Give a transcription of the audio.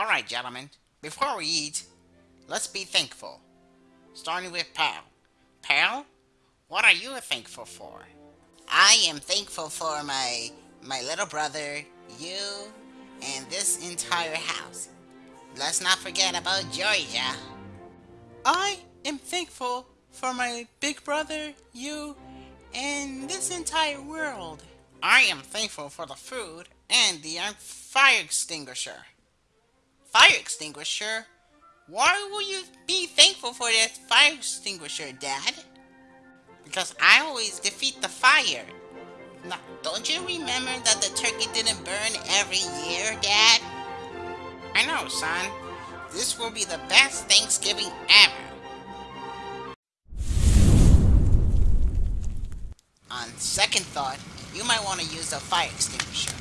Alright, gentlemen, before we eat, let's be thankful. Starting with Pal. Pal, what are you thankful for? I am thankful for my my little brother, you, and this entire house. Let's not forget about Georgia. I am thankful for my big brother, you, and this entire world. I am thankful for the food and the fire extinguisher. Fire extinguisher? Why will you be thankful for this fire extinguisher, Dad? Because I always defeat the fire. Now, don't you remember that the turkey didn't burn every year, Dad? I know, son. This will be the best Thanksgiving ever. On second thought, you might want to use a fire extinguisher.